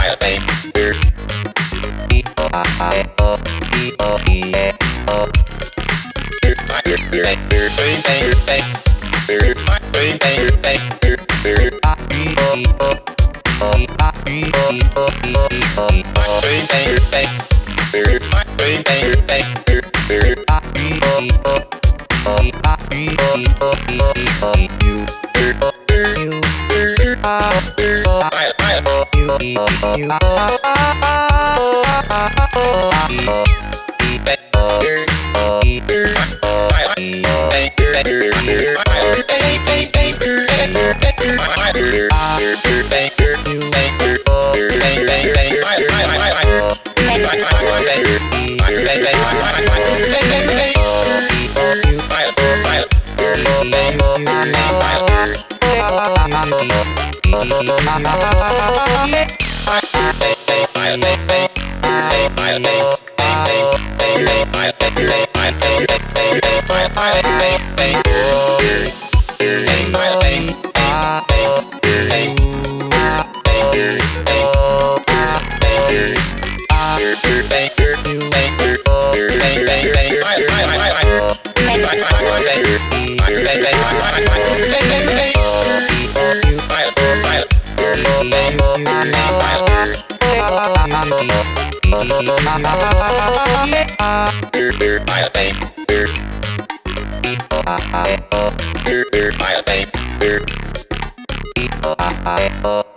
I think you I'll I'll I, O, R, R, I, A, R. E, O, I, I, O.